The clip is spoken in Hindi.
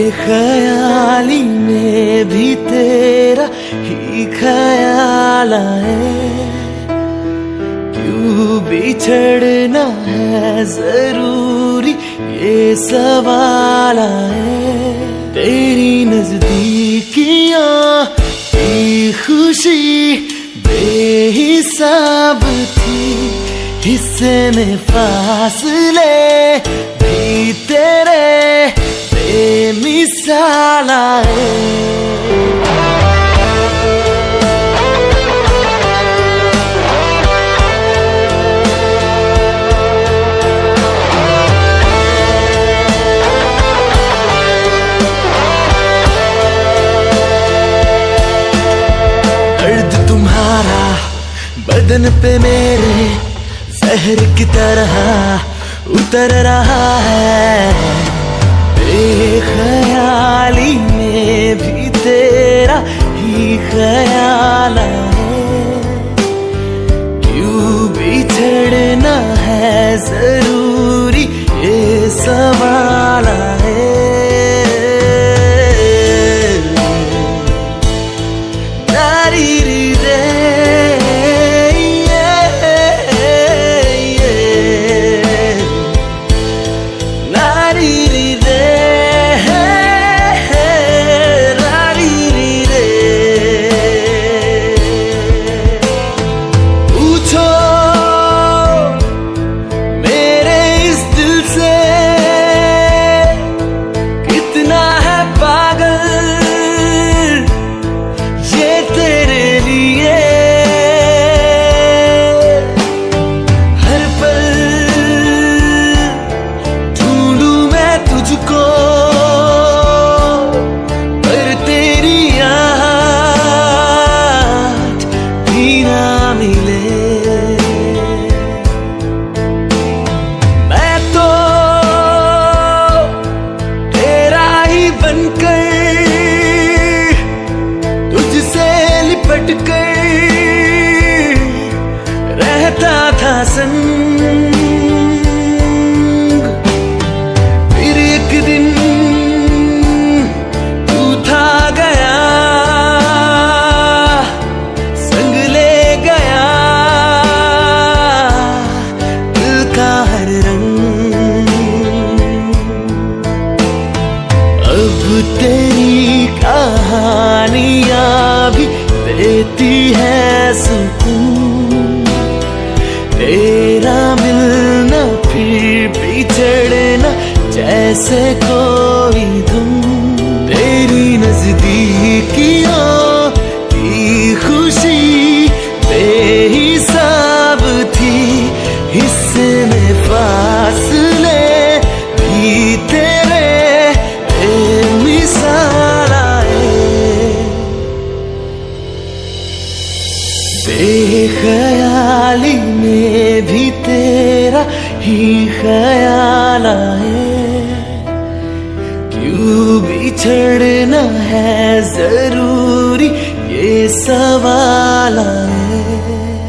बेख्याली में भी तेरा ही ख्याल आए। क्यों बिछड़ना है ज़रूरी ये सवाल आए तेरी नजदीकियाँ की खुशी बेहिसाब थी हिस्से में फासले बदन पे मेरे जहर की तरह उतर रहा है। बेख्याली में भी तेरा ही ख्याल क्यों बिछड़ना है ज़रूरी ये सवाल? लिपट कर रहता था संग। देती है सुकून। तेरा मिलना फिर बिछड़ना जैसे कोई धुन। तेरी नजदीकियों से में भी तेरा ही ख्याल आए। क्यों बिछड़ना है ज़रूरी ये सवाल आए?